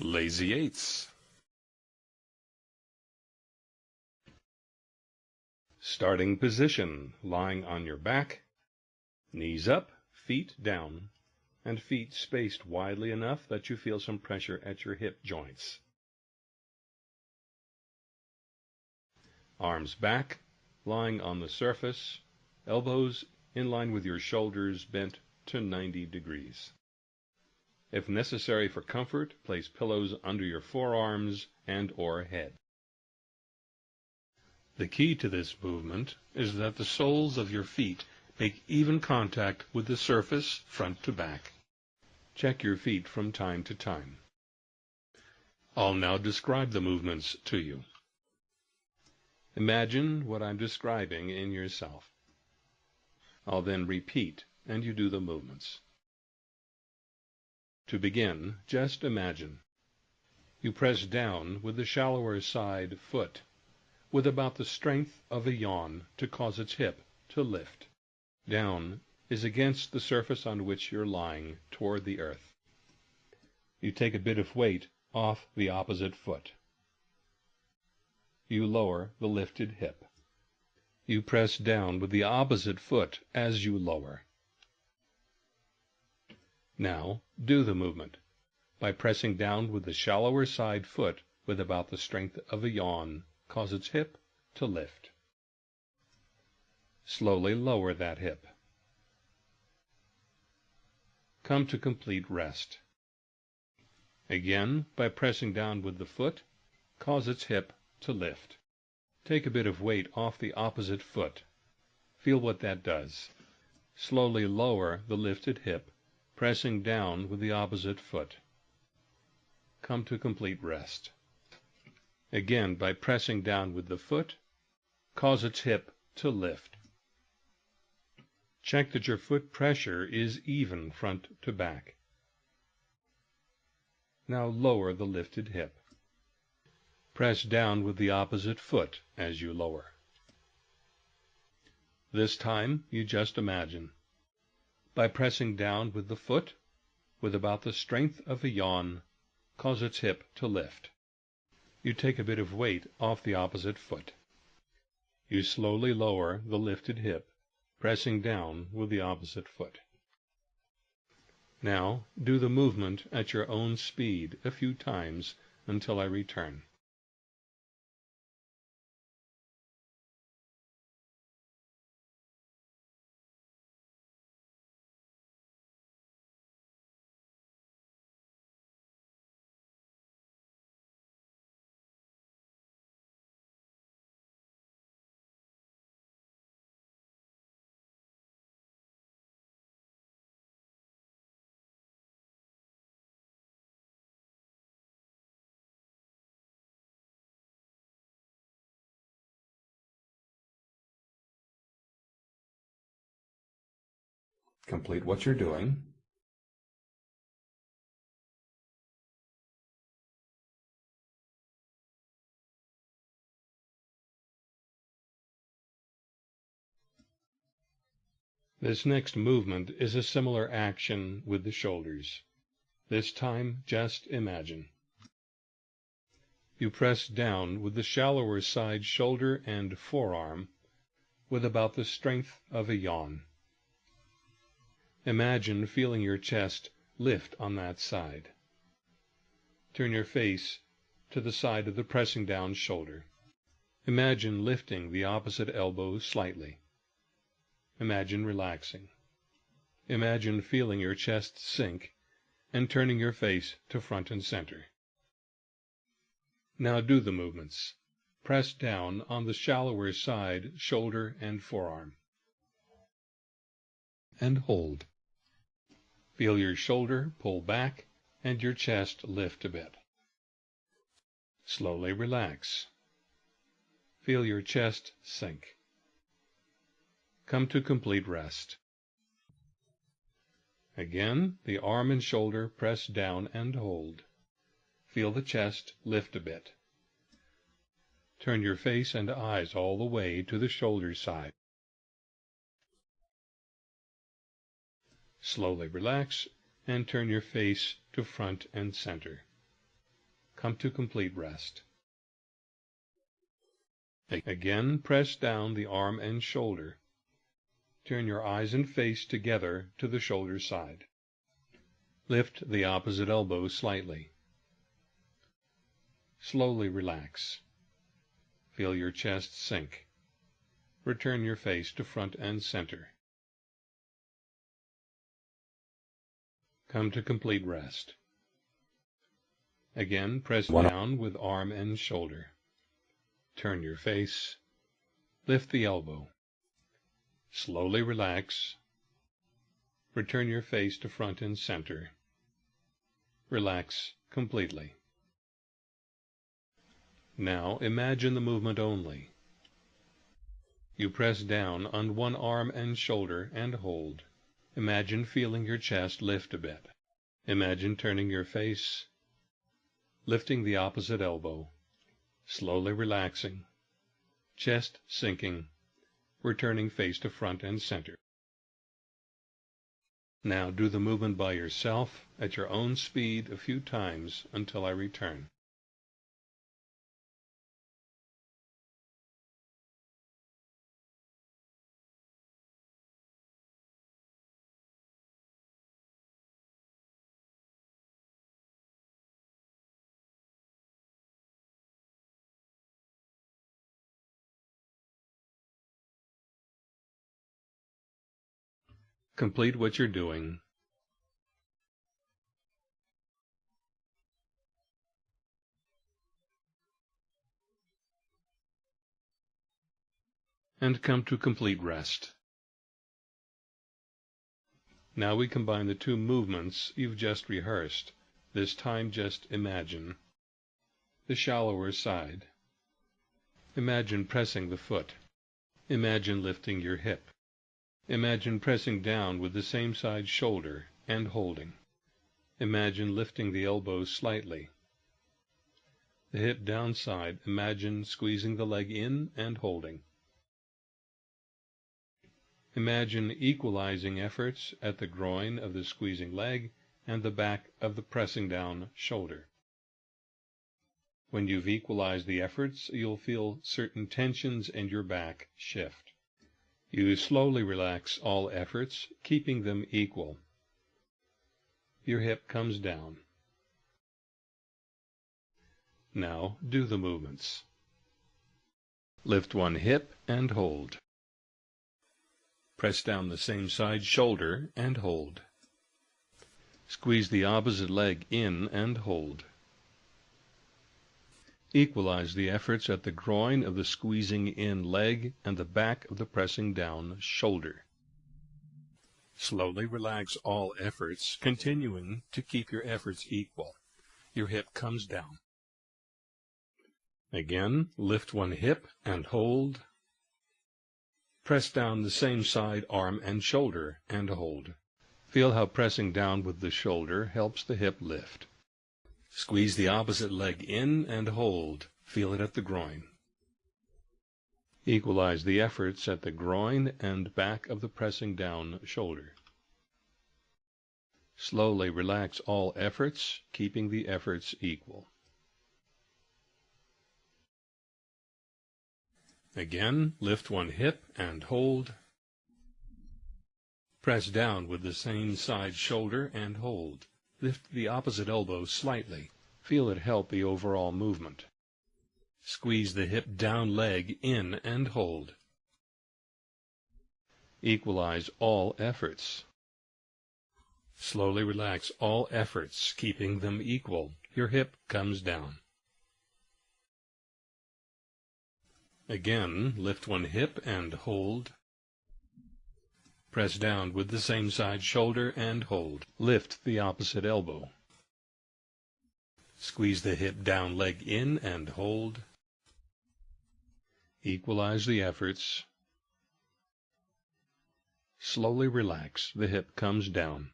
Lazy eights. Starting position, lying on your back, knees up, feet down, and feet spaced widely enough that you feel some pressure at your hip joints. Arms back, lying on the surface, elbows in line with your shoulders bent to 90 degrees. If necessary for comfort, place pillows under your forearms and or head. The key to this movement is that the soles of your feet make even contact with the surface front to back. Check your feet from time to time. I'll now describe the movements to you. Imagine what I'm describing in yourself. I'll then repeat and you do the movements. To begin, just imagine. You press down with the shallower side foot, with about the strength of a yawn to cause its hip to lift. Down is against the surface on which you're lying toward the earth. You take a bit of weight off the opposite foot. You lower the lifted hip. You press down with the opposite foot as you lower. Now do the movement by pressing down with the shallower side foot with about the strength of a yawn, cause its hip to lift. Slowly lower that hip. Come to complete rest. Again, by pressing down with the foot, cause its hip to lift. Take a bit of weight off the opposite foot. Feel what that does. Slowly lower the lifted hip pressing down with the opposite foot. Come to complete rest. Again, by pressing down with the foot, cause its hip to lift. Check that your foot pressure is even front to back. Now lower the lifted hip. Press down with the opposite foot as you lower. This time, you just imagine by pressing down with the foot, with about the strength of a yawn, cause its hip to lift. You take a bit of weight off the opposite foot. You slowly lower the lifted hip, pressing down with the opposite foot. Now do the movement at your own speed a few times until I return. Complete what you're doing. This next movement is a similar action with the shoulders. This time, just imagine. You press down with the shallower side shoulder and forearm with about the strength of a yawn. Imagine feeling your chest lift on that side. Turn your face to the side of the pressing down shoulder. Imagine lifting the opposite elbow slightly. Imagine relaxing. Imagine feeling your chest sink and turning your face to front and center. Now do the movements. Press down on the shallower side, shoulder and forearm. And hold. Feel your shoulder pull back and your chest lift a bit. Slowly relax. Feel your chest sink. Come to complete rest. Again, the arm and shoulder press down and hold. Feel the chest lift a bit. Turn your face and eyes all the way to the shoulder side. Slowly relax and turn your face to front and center. Come to complete rest. Again press down the arm and shoulder. Turn your eyes and face together to the shoulder side. Lift the opposite elbow slightly. Slowly relax. Feel your chest sink. Return your face to front and center. Come to complete rest. Again, press down with arm and shoulder. Turn your face. Lift the elbow. Slowly relax. Return your face to front and center. Relax completely. Now imagine the movement only. You press down on one arm and shoulder and hold. Imagine feeling your chest lift a bit. Imagine turning your face, lifting the opposite elbow, slowly relaxing, chest sinking, returning face to front and center. Now do the movement by yourself at your own speed a few times until I return. Complete what you're doing. And come to complete rest. Now we combine the two movements you've just rehearsed. This time just imagine. The shallower side. Imagine pressing the foot. Imagine lifting your hip. Imagine pressing down with the same side shoulder and holding. Imagine lifting the elbows slightly. The hip downside, imagine squeezing the leg in and holding. Imagine equalizing efforts at the groin of the squeezing leg and the back of the pressing down shoulder. When you've equalized the efforts, you'll feel certain tensions in your back shift. You slowly relax all efforts, keeping them equal. Your hip comes down. Now do the movements. Lift one hip and hold. Press down the same side shoulder and hold. Squeeze the opposite leg in and hold. Equalize the efforts at the groin of the squeezing in leg and the back of the pressing down shoulder. Slowly relax all efforts, continuing to keep your efforts equal. Your hip comes down. Again, lift one hip and hold. Press down the same side, arm and shoulder, and hold. Feel how pressing down with the shoulder helps the hip lift. Squeeze the opposite leg in and hold. Feel it at the groin. Equalize the efforts at the groin and back of the pressing down shoulder. Slowly relax all efforts, keeping the efforts equal. Again, lift one hip and hold. Press down with the same side shoulder and hold. Lift the opposite elbow slightly. Feel it help the overall movement. Squeeze the hip down leg in and hold. Equalize all efforts. Slowly relax all efforts, keeping them equal. Your hip comes down. Again, lift one hip and hold. Press down with the same side shoulder and hold. Lift the opposite elbow. Squeeze the hip down leg in and hold. Equalize the efforts. Slowly relax. The hip comes down.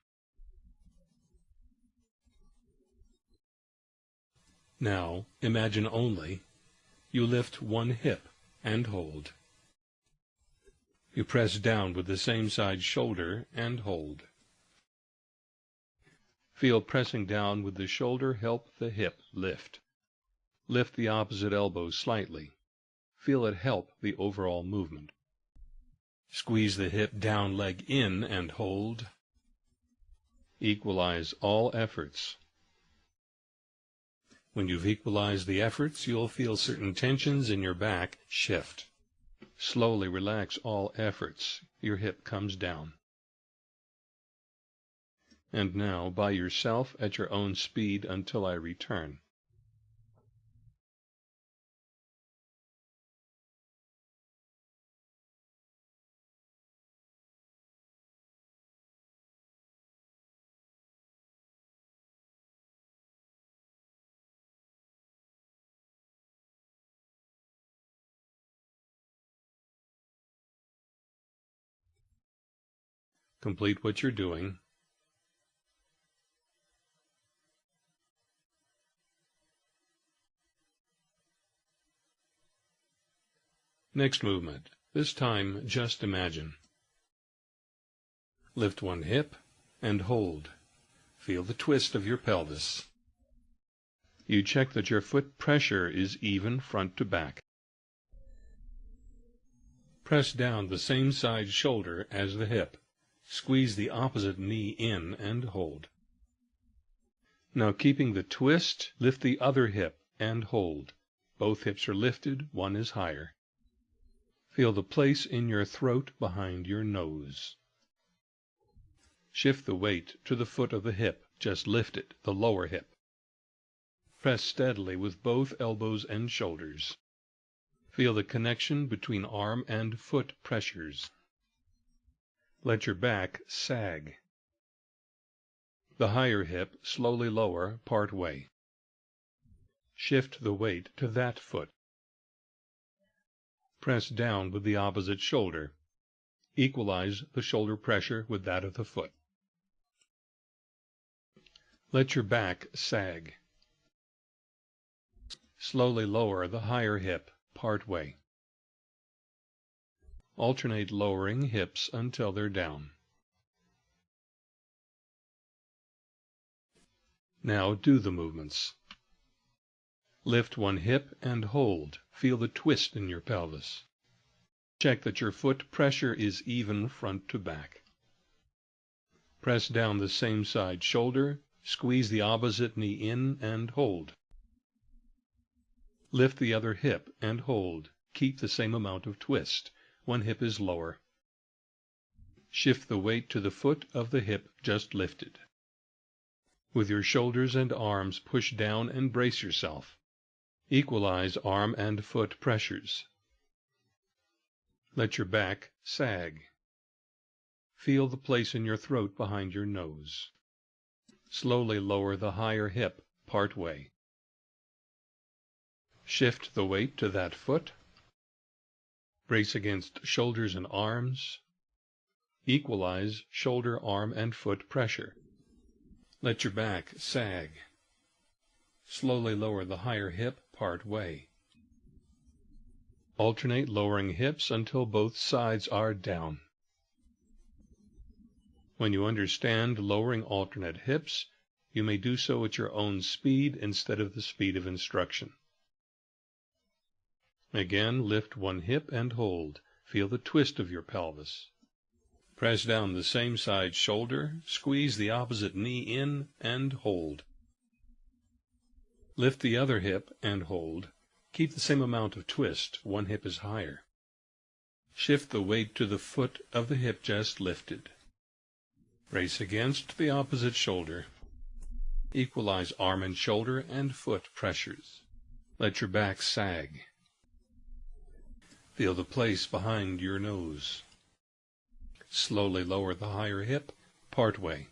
Now, imagine only you lift one hip and hold. You press down with the same side shoulder and hold. Feel pressing down with the shoulder help the hip lift. lift the opposite elbow slightly. Feel it help the overall movement. Squeeze the hip down leg in and hold. Equalize all efforts. When you've equalized the efforts, you'll feel certain tensions in your back shift. Slowly relax all efforts. Your hip comes down. And now, by yourself at your own speed until I return. Complete what you're doing. Next movement. This time, just imagine. Lift one hip and hold. Feel the twist of your pelvis. You check that your foot pressure is even front to back. Press down the same side shoulder as the hip. Squeeze the opposite knee in and hold. Now keeping the twist, lift the other hip and hold. Both hips are lifted, one is higher. Feel the place in your throat behind your nose. Shift the weight to the foot of the hip, just lift it, the lower hip. Press steadily with both elbows and shoulders. Feel the connection between arm and foot pressures. Let your back sag. The higher hip slowly lower part way. Shift the weight to that foot. Press down with the opposite shoulder. Equalize the shoulder pressure with that of the foot. Let your back sag. Slowly lower the higher hip part way. Alternate lowering hips until they're down. Now do the movements. Lift one hip and hold. Feel the twist in your pelvis. Check that your foot pressure is even front to back. Press down the same side shoulder, squeeze the opposite knee in and hold. Lift the other hip and hold. Keep the same amount of twist one hip is lower. Shift the weight to the foot of the hip just lifted. With your shoulders and arms push down and brace yourself. Equalize arm and foot pressures. Let your back sag. Feel the place in your throat behind your nose. Slowly lower the higher hip part way. Shift the weight to that foot Brace against shoulders and arms. Equalize shoulder, arm, and foot pressure. Let your back sag. Slowly lower the higher hip part way. Alternate lowering hips until both sides are down. When you understand lowering alternate hips, you may do so at your own speed instead of the speed of instruction. Again lift one hip and hold. Feel the twist of your pelvis. Press down the same side shoulder, squeeze the opposite knee in, and hold. Lift the other hip and hold. Keep the same amount of twist, one hip is higher. Shift the weight to the foot of the hip just lifted. Brace against the opposite shoulder. Equalize arm and shoulder and foot pressures. Let your back sag. Feel the place behind your nose. Slowly lower the higher hip part way.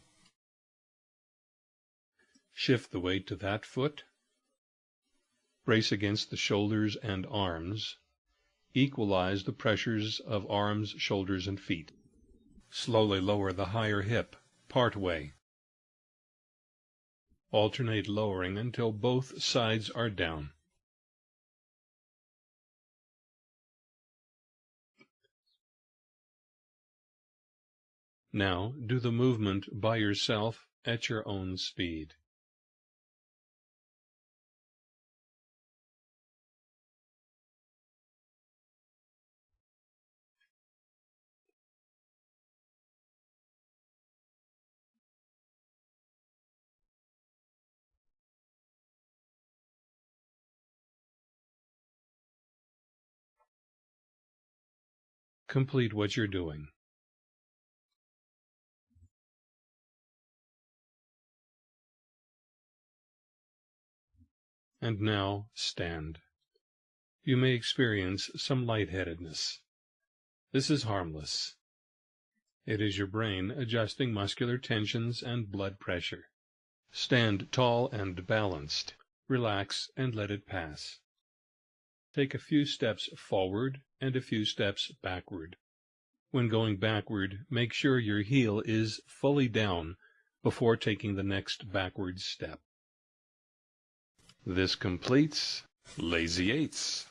Shift the weight to that foot. Brace against the shoulders and arms. Equalize the pressures of arms, shoulders, and feet. Slowly lower the higher hip part way. Alternate lowering until both sides are down. Now do the movement by yourself at your own speed. Complete what you're doing. And now stand. You may experience some lightheadedness. This is harmless. It is your brain adjusting muscular tensions and blood pressure. Stand tall and balanced. Relax and let it pass. Take a few steps forward and a few steps backward. When going backward, make sure your heel is fully down before taking the next backward step. This completes Lazy Eights.